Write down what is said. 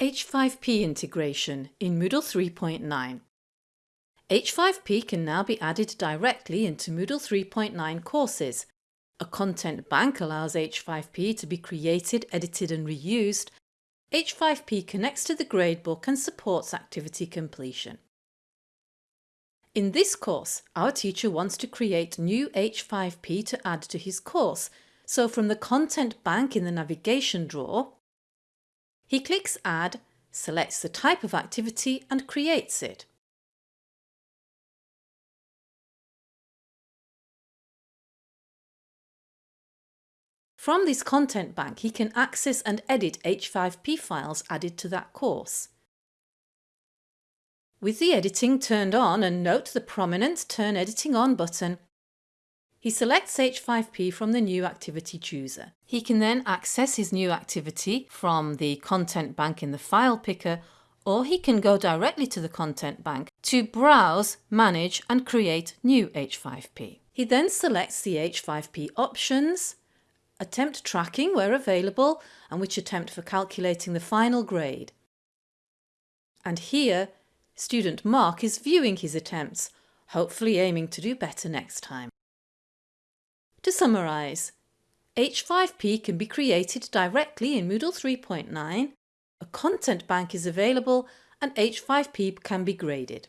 H5P integration in Moodle 3.9 H5P can now be added directly into Moodle 3.9 courses. A content bank allows H5P to be created, edited and reused. H5P connects to the gradebook and supports activity completion. In this course, our teacher wants to create new H5P to add to his course, so from the content bank in the navigation drawer, he clicks Add, selects the type of activity and creates it. From this content bank he can access and edit H5P files added to that course. With the editing turned on and note the prominent Turn Editing On button, he selects H5P from the new activity chooser. He can then access his new activity from the content bank in the file picker or he can go directly to the content bank to browse, manage and create new H5P. He then selects the H5P options, attempt tracking where available and which attempt for calculating the final grade. And here, student Mark is viewing his attempts, hopefully aiming to do better next time. To summarise, H5P can be created directly in Moodle 3.9, a content bank is available and H5P can be graded.